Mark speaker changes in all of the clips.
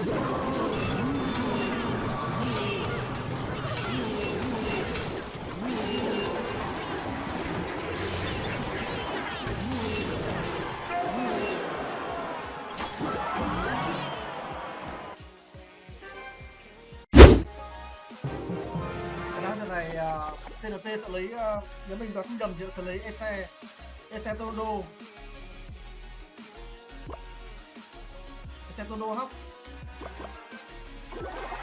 Speaker 1: này à, uh, TNT sẽ lấy à, uh, nếu mình đoán không nhầm thì sẽ lấy Ese Ese Tondo Ese Tondo hóc.
Speaker 2: you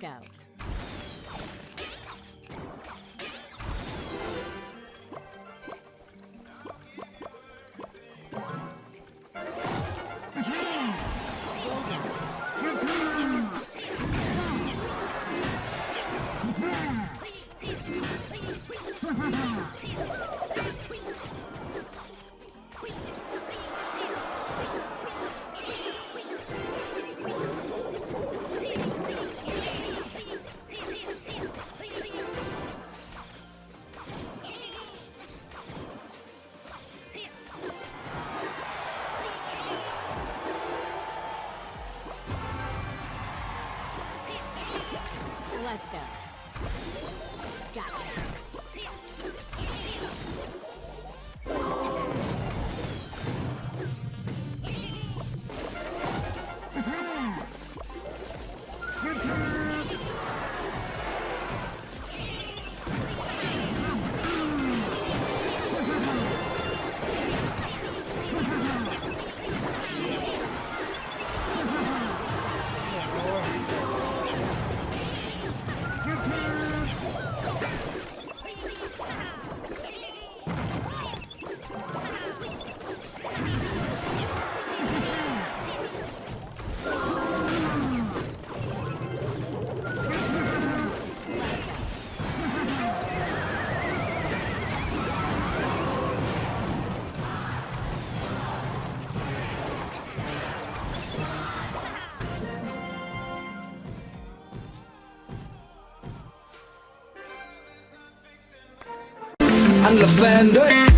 Speaker 2: Scout. I'm Lavender